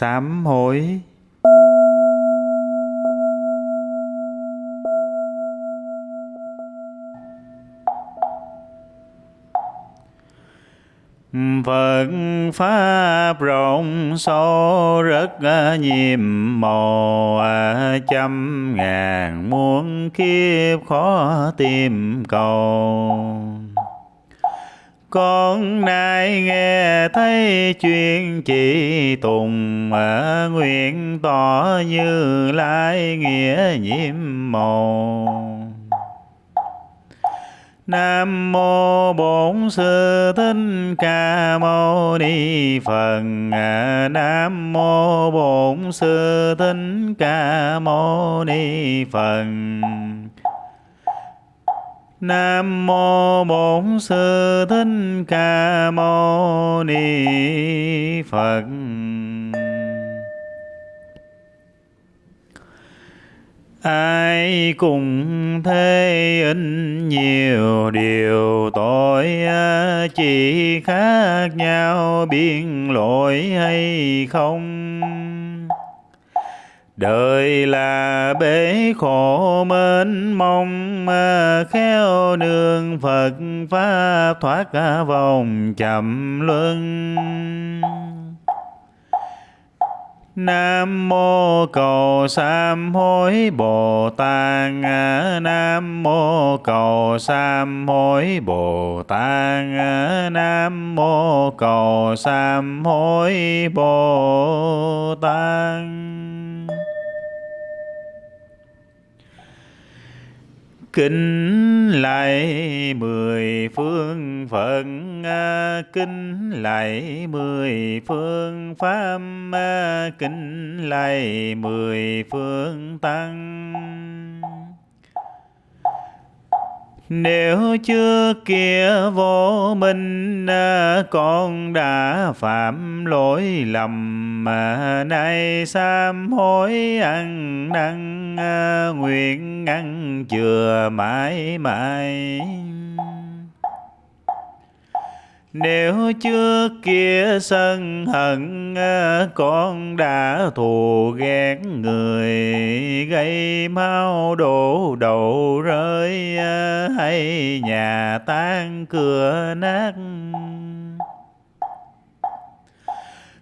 Sám hối. Phật Pháp rộng sâu rất nhiệm màu trăm ngàn muôn kiếp khó tìm cầu con nay nghe thấy chuyện chỉ tùng ở nguyện tỏ như lai nghĩa nhiễm màu Nam mô Bổn Sư Thích Ca Mâu Ni Phật. Nam mô Bổn Sư Thích Ca Mâu Ni Phật. Nam mô Bổn Sư Thích Ca Mâu Ni Phật. Ai cùng thế in nhiều điều tội, chỉ khác nhau biên lỗi hay không Đời là bể khổ mênh mông Khéo nương Phật Pháp thoát cả vòng chậm luân. Nam mô cầu sám hối Bồ Tát Nam mô cầu sám hối Bồ Tát Nam mô cầu sám hối Bồ Tát. Kính lạy mười phương Phật, à, kính lạy mười phương Pháp, à, kính lạy mười phương Tăng. Nếu chưa kia vô minh à, con đã phạm lỗi lầm mà nay sám hối ăn năn à, nguyện ăn chừa mãi mãi nếu trước kia sân hận ờ, con đã thù ghét người, gây mau đổ đầu rơi ờ, hay nhà tan cửa nát.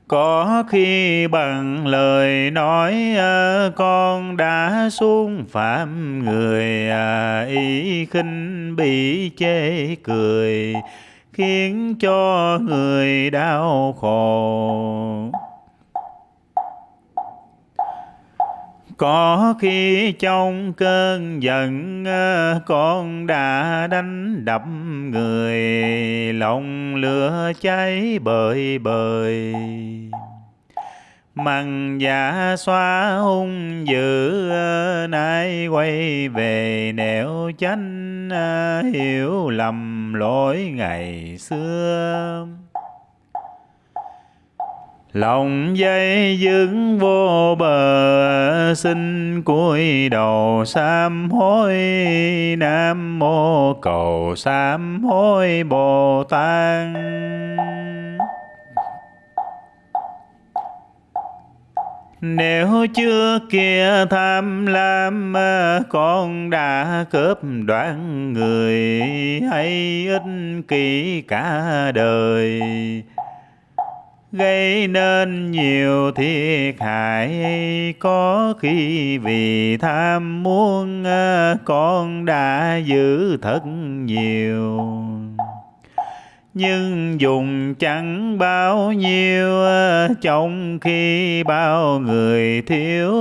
Có khi bằng lời nói ờ, con đã xuống phạm người ý khinh bị chê cười khiến cho người đau khổ. Có khi trong cơn giận ờ, con đã đánh đập người, lòng lửa cháy bời bời. Mặn dạ xóa hung dữ ờ, nay quay về nẻo chánh ờ, hiểu lầm lỗi ngày xưa. Lòng dây dứng vô bờ, xin cúi đầu sám hối nam mô cầu sám hối bồ tát. Nếu chưa kia tham lam, con đã cướp đoạt người hay ích kỷ cả đời. Gây nên nhiều thiệt hại, có khi vì tham muốn, con đã giữ thật nhiều nhưng dùng chẳng bao nhiêu ờ, trong khi bao người thiếu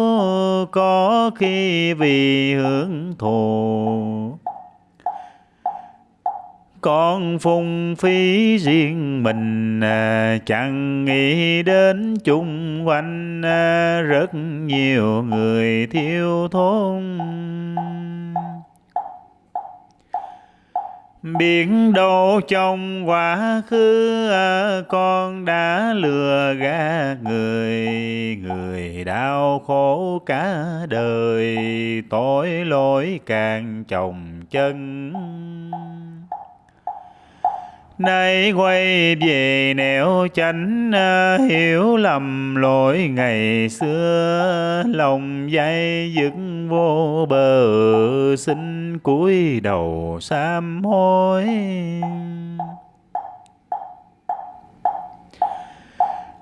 có khi vì hưởng thù con phung phí riêng mình ờ, chẳng nghĩ đến chung quanh ờ, rất nhiều người thiếu thốn. Biển đâu trong quá khứ à, con đã lừa gạt người, người đau khổ cả đời, tội lỗi càng chồng chân nay quay về nẻo chánh à, hiểu lầm lỗi ngày xưa. Lòng dây dựng vô bờ, xin cúi đầu sám hối.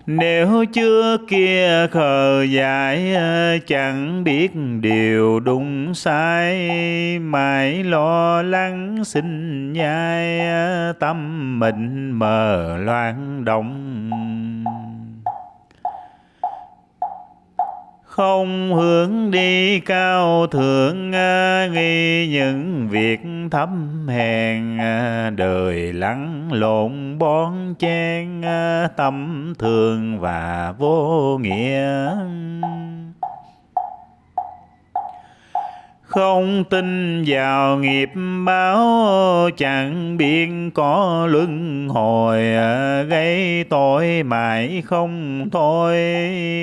Nếu chưa kia khờ dại, chẳng biết điều đúng sai. Mãi lo lắng sinh nhai, tâm mình mờ loạn động. Không hướng đi cao thượng nghi những việc thấp hèn. Đời lắng lộn bón chen, tâm thường và vô nghĩa. Không tin vào nghiệp báo, chẳng biết có luân hồi à, gây tội mãi không thôi,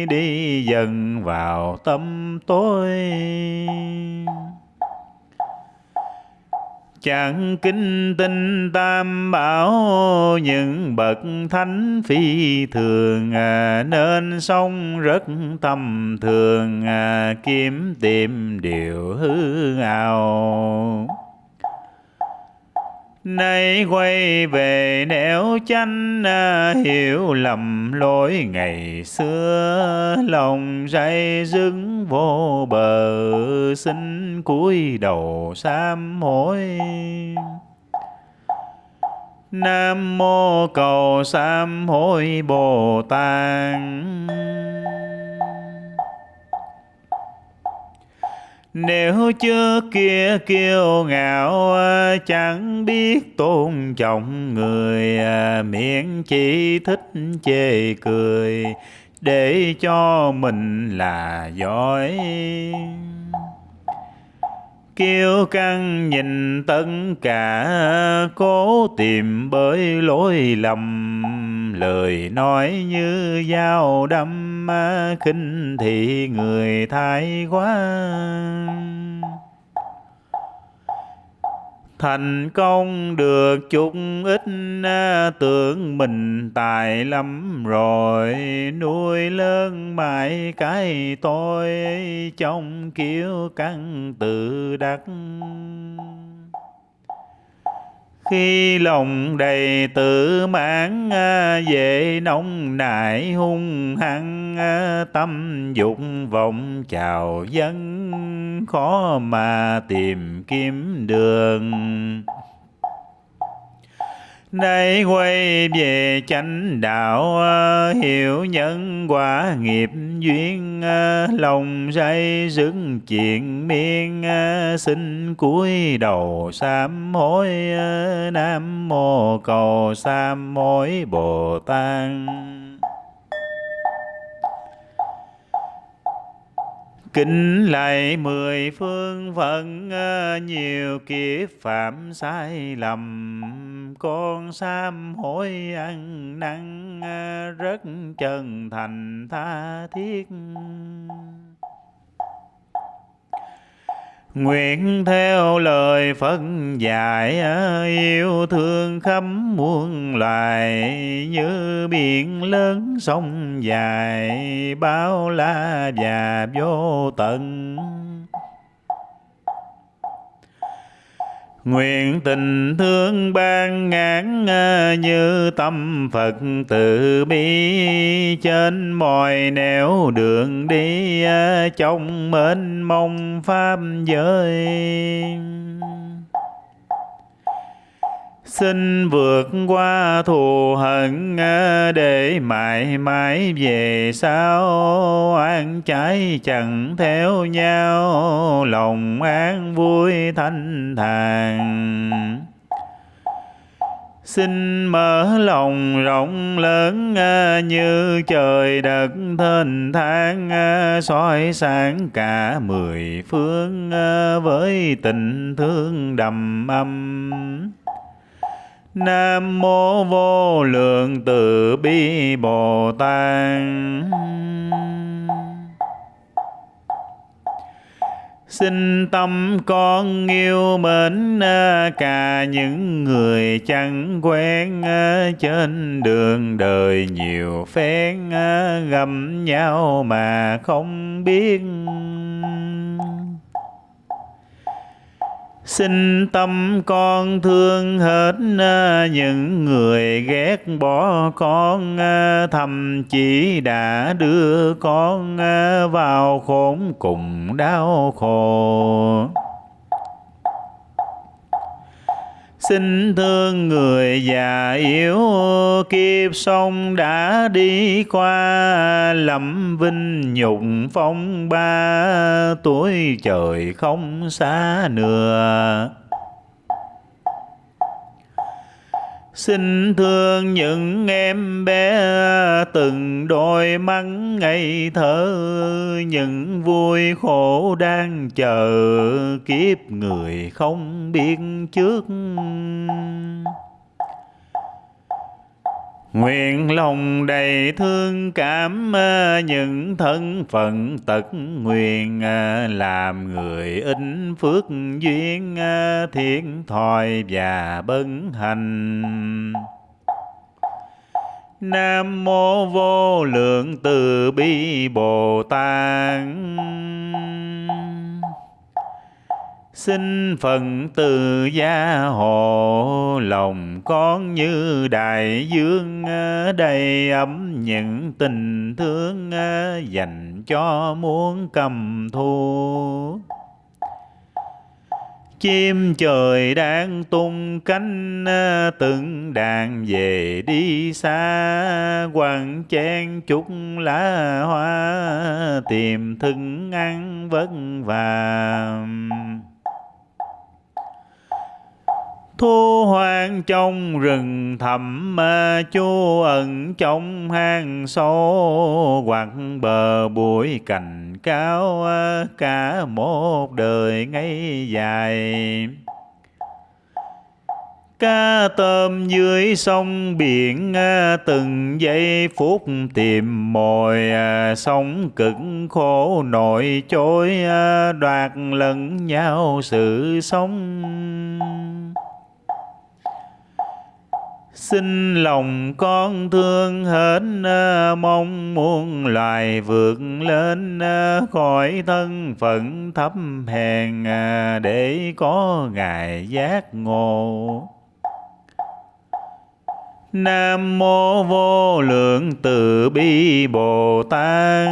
đi dần vào tâm tối chẳng kính tinh tam bảo những bậc thánh phi thường. À, nên sống rất tầm thường. À, kiếm tìm điều hư ảo. Nay quay về nẻo chánh à, hiểu lầm lỗi ngày xưa. Lòng dây dứng vô bờ, xin cúi đầu sám hối. Nam mô cầu sám hối Bồ Tát. Nếu trước kia kiêu ngạo, chẳng biết tôn trọng người miệng chỉ thích chê cười, để cho mình là giỏi. Kiêu căng nhìn tất cả, cố tìm bởi lối lầm, lời nói như dao đâm khinh thị người thái quá. Thành công được chút ít tưởng mình tài lắm rồi. Nuôi lớn mãi cái tôi, trong kiểu căng tự đắc khi lòng đầy tự mãn à, về nông nại hung hăng à, tâm dục vọng chào dân khó mà tìm kiếm đường. Nay quay về chánh đạo ờ, hiểu nhân quả nghiệp duyên ờ, lòng say dứt chuyện miên ờ, xin cúi đầu sám hối nam mô cầu sám hối bồ tát. Kính lạy mười phương phận ờ, nhiều kiếp phạm sai lầm. Con sám hối ăn năn ờ, rất chân thành tha thiết. Nguyện theo lời Phật dạy, yêu thương khắp muôn loài, như biển lớn sông dài, bao la và vô tận. Nguyện tình thương ban ngán như tâm Phật từ bi trên mọi nẻo đường đi trong mênh mông pháp giới. Xin vượt qua thù hận à, để mãi mãi về sau. An trái chẳng theo nhau, lòng an vui thanh thản. Xin mở lòng rộng lớn à, như trời đất thênh thang à, soi sáng cả mười phương với tình thương đầm ấm. Nam mô vô lượng từ bi Bồ Tát. Xin tâm con yêu mến cả những người chẳng quen trên đường đời nhiều phen gặp nhau mà không biết Xin tâm con thương hết à, những người ghét bỏ con à, Thậm chí đã đưa con à, vào khốn cùng đau khổ. Xin thương người già yếu kiếp sông đã đi qua lẩm vinh nhục phong ba, tuổi trời không xa nữa Xin thương những em bé từng đôi mắt ngây thơ, Những vui khổ đang chờ kiếp người không biết trước. Nguyện lòng đầy thương, cảm ờ, những thân phận tật nguyện ờ, làm người ít phước duyên ờ, thiện thòi và bấn hành. Nam mô vô lượng từ bi Bồ Tát Xin phần từ gia hộ lòng con như đại dương ờ, đầy ấm những tình thương ờ, dành cho muốn cầm thu. Chim trời đang tung cánh ờ, từng đàn về đi xa Hoàng chen chút lá hoa, tìm thức ăn vất vả thu hoang trong rừng thẳm chú ẩn trong hang sâu hoặc bờ bụi cành cao cả một đời ngay dài. Cá tôm dưới sông biển từng giây phút tìm mồi sống cực khổ nổi trôi đoạt lẫn nhau sự sống. Xin lòng con thương hết ờ, mong muôn loài vượt lên ờ, khỏi thân phận thấp hèn ờ, để có ngài giác ngộ. Nam mô vô lượng từ bi Bồ Tát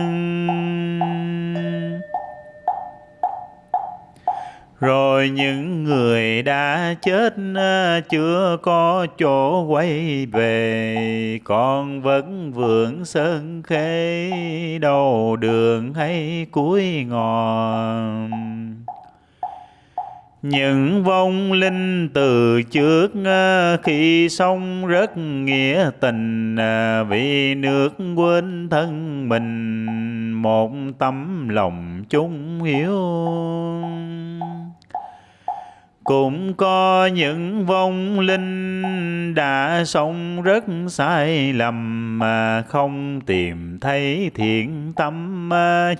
rồi những người đã chết ờ, chưa có chỗ quay về. Còn vẫn vượng sơn khê, đầu đường hay cuối ngọn những vong linh từ trước ờ, khi sống rất nghĩa tình ờ, vì nước quên thân mình, một tấm lòng chung hiếu cũng có những vong linh đã sống rất sai lầm mà không tìm thấy thiện tâm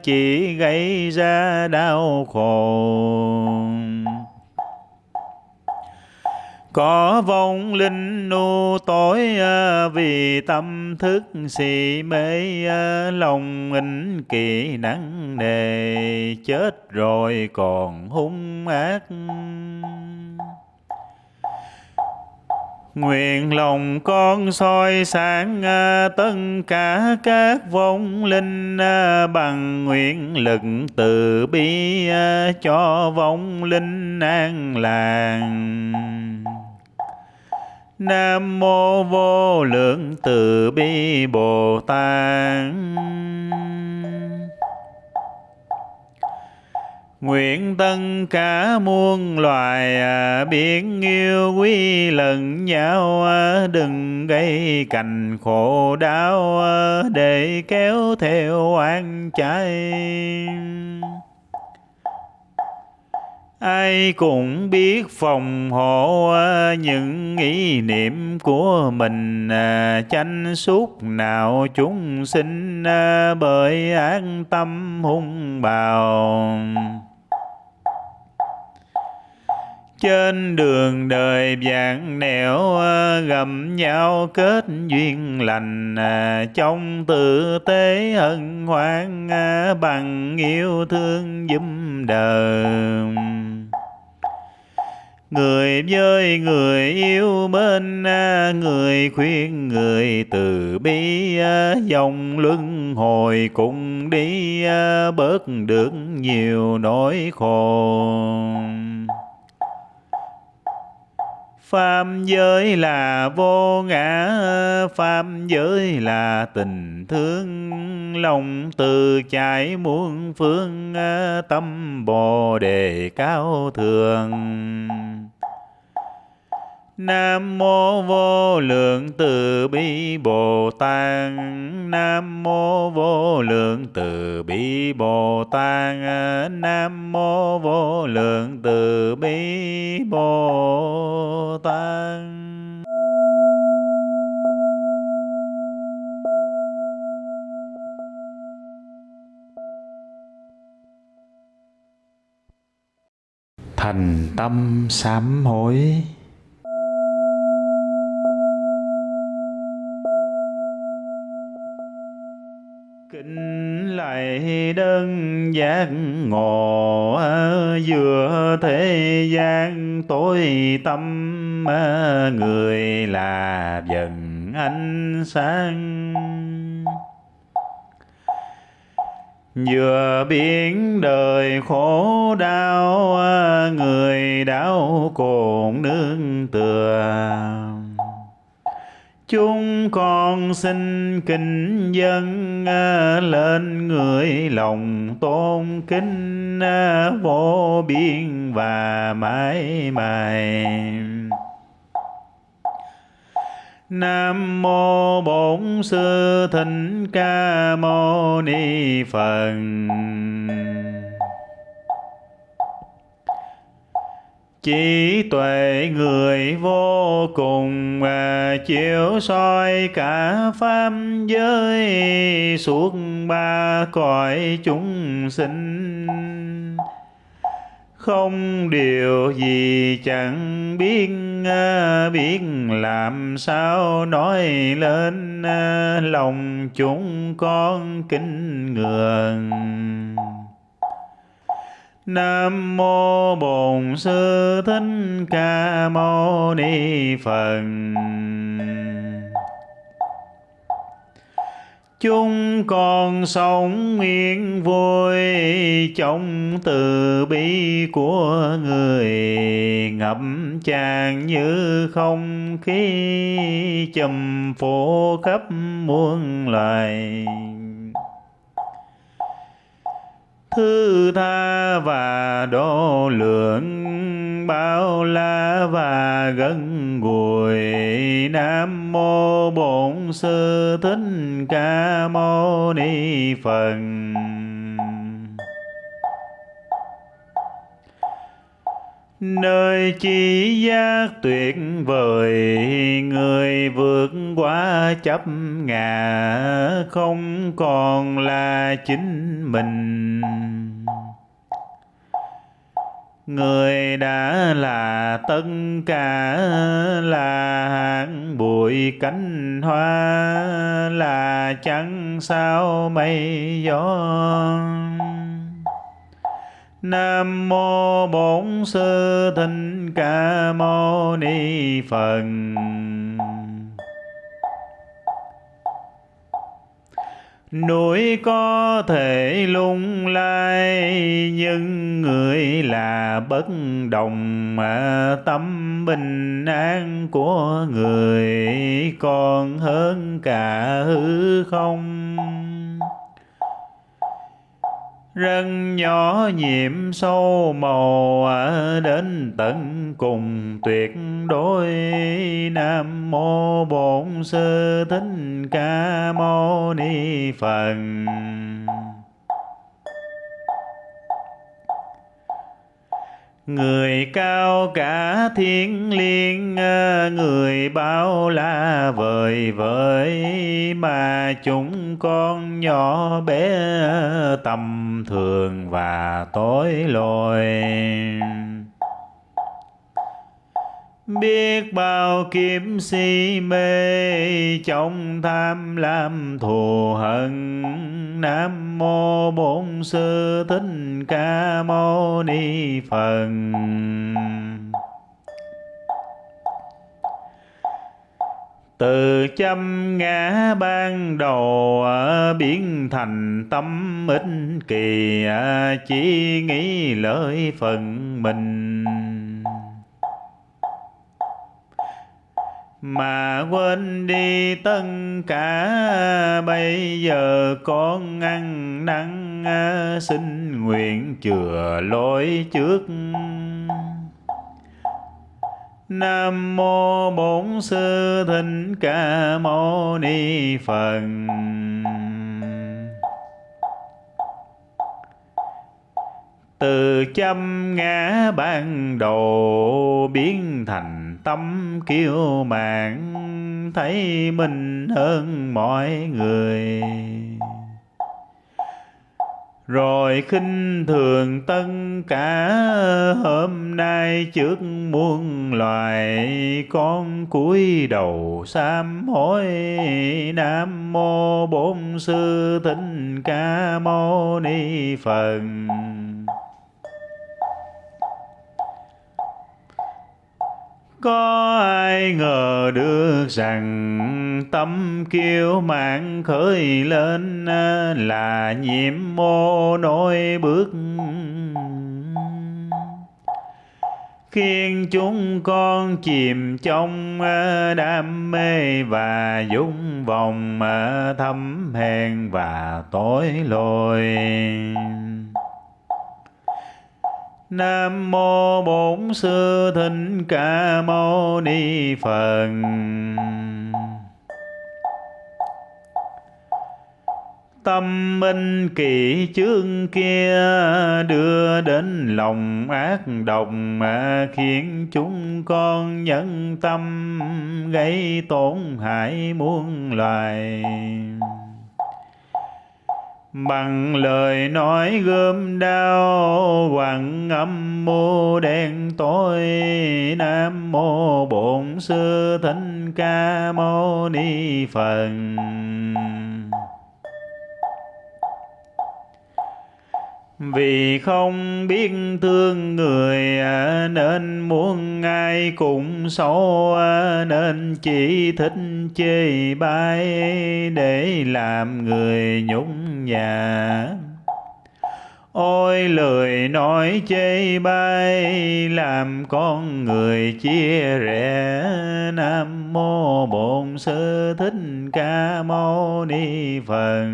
chỉ gây ra đau khổ có vong linh nu tối à, vì tâm thức si mê à, lòng ích kỳ nặng nề, chết rồi còn hung ác Nguyện lòng con soi sáng à, tất cả các vong linh bằng nguyện lực từ bi cho vong linh an làng. Nam mô vô lượng từ bi Bồ Tát. Nguyện tân cả muôn loài à, yêu quý lẫn nhau à, đừng gây cành khổ đau à, để kéo theo oan trái ai cũng biết phòng hộ à, những ý niệm của mình à, tranh suốt nào chúng sinh à, bởi an tâm hung bào. Trên đường đời vạn nẻo gầm nhau kết duyên lành trong tự tế hân hoan bằng yêu thương giúp đời người với người yêu bên à, người khuyên người từ bi à, dòng luân hồi cùng đi à, bớt được nhiều nỗi khổ. Pháp giới là vô ngã, Pháp giới là tình thương, lòng từ chảy muôn phương, tâm Bồ Đề cao thường Nam mô vô lượng từ bi Bồ Tát. Nam mô vô lượng từ bi Bồ Tát. Nam mô vô lượng từ bi Bồ Tát. Thành tâm sám hối. Kính đơn giác ngộ ờ, vừa thế gian tối tâm ờ, người là dần ánh sáng. Vừa biến đời khổ đau ờ, người đau cồn nương tựa chúng con xin kính dân à, lên người lòng tôn kính à, vô biên và mãi mãi Nam mô Bổn Sư Thích Ca Mâu Ni Phật. Chỉ tuệ người vô cùng mà chiếu soi cả pháp giới, suốt ba cõi chúng sinh. Không điều gì chẳng biết à, biết làm sao nói lên à, lòng chúng con kính ngưỡng. Nam mô Bổn Sư Thích Ca Mâu Ni Phật. Chúng con sống yên vui trong từ bi của người ngập tràn như không khí trầm phổ khắp muôn loài thứ tha và độ lượng bao la và gần gũi nam mô bổn sư thích ca mâu ni phật. Nơi chi giác tuyệt vời, người vượt qua chấp ngã, không còn là chính mình người đã là tất cả là hạng bụi cánh hoa, là chẳng sao mây gió Nam mô Bổn Sư Thích Ca Mâu Ni Phật. Núi có thể lung lay, nhưng người là bất đồng. Mà tâm bình an của người còn hơn cả hư không. Rân nhỏ nhiệm sâu màu đến tận cùng tuyệt đối. Nam mô Bổn Sư Thích Ca Mâu Ni Phật. Người cao cả thiên liêng, ờ, người bao la vời vợi, mà chúng con nhỏ bé ờ, tầm thường và tối lôi biết bao kiếp si mê, trong tham lam thù hận. Nam mô bổn sư thích ca mâu ni phật. Từ châm ngã ban đầu biến thành tâm ích kỳ chỉ nghĩ lợi phần mình. Mà quên đi tất cả, bây giờ con ăn năn à, xin nguyện chừa lỗi trước Nam mô Bổn Sư Thích Ca Mâu Ni Phật. Từ châm ngã ban đầu biến thành tâm kiêu mạn thấy mình hơn mọi người. Rồi khinh thường tân cả, hôm nay trước muôn loài, con cúi đầu sám hối. Nam mô bổn sư thích ca mâu ni phật. Có ai ngờ được rằng tâm kiêu mạng khởi lên à, là nhiễm mô nỗi bước. Khiến chúng con chìm trong à, đam mê và dung vòng à, thâm hèn và tối lôi. Nam mô Bổn Sư Thích Ca Mâu Ni Phật. Tâm minh kỳ chương kia đưa đến lòng ác độc mà khiến chúng con nhân tâm gây tổn hại muôn loài bằng lời nói gươm đao, hoàng âm mô đen tối, nam mô bổn sư thích ca mâu ni phật. Vì không biết thương người à, nên muốn ai cũng xấu à, nên chỉ thích chê bai để làm người nhũng nhà. Ôi, lời nói chê bai, làm con người chia rẽ. Nam mô bổn sư thích ca mâu ni phật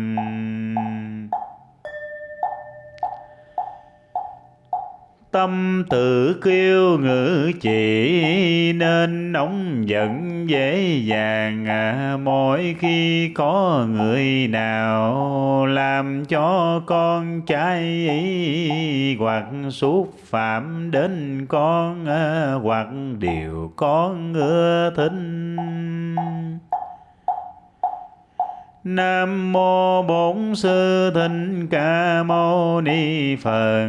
tâm tự kêu ngữ chỉ nên nóng giận dễ dàng à, mỗi khi có người nào làm cho con trái ý hoặc xúc phạm đến con à, hoặc điều con ưa thích Nam mô Bổn Sư Thích Ca Mâu Ni Phật.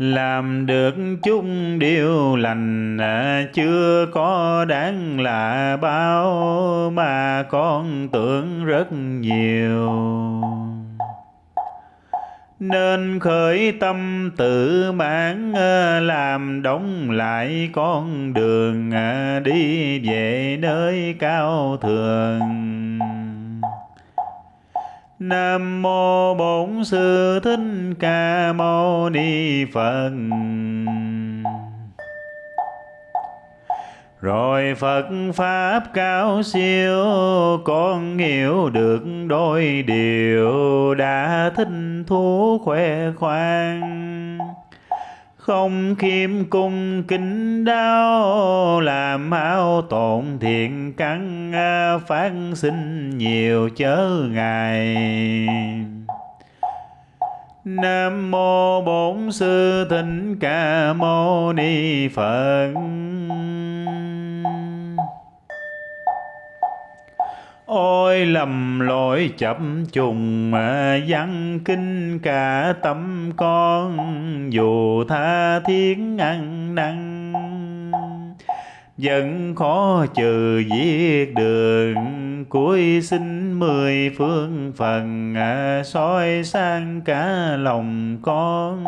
Làm được chút điều lành à, chưa có đáng là bao, mà con tưởng rất nhiều. Nên khởi tâm tự mãn à, làm đóng lại con đường à, đi về nơi cao thượng. Nam mô Bổn Sư Thích Ca Mâu Ni Phật. Rồi Phật Pháp cao siêu, Con hiểu được đôi điều Đã thích thú khoe khoang không khiêm cung, kính đau làm ao tổn thiện căn phát sinh nhiều chớ ngài Nam mô Bổn Sư Thích Ca Mâu Ni Phật. Ôi, lầm lỗi chậm trùng văn kinh cả tâm con, dù tha thiết ăn năn. Vẫn khó trừ diệt đường cuối xin mười phương phần à, soi sang cả lòng con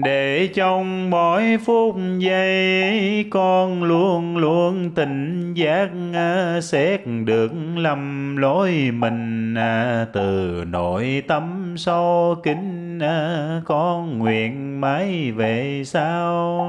để trong mỗi phút giây, con luôn luôn tỉnh giác à, xét được lầm lỗi mình à, từ nội tâm sâu kính à, con nguyện mãi về sau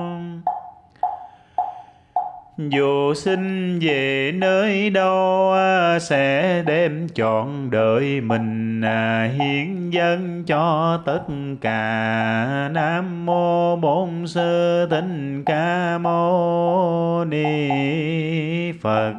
dù sinh về nơi đâu à, sẽ đem chọn đời mình à, hiến dân cho tất cả. Nam mô bổn sư thích ca mâu ni phật.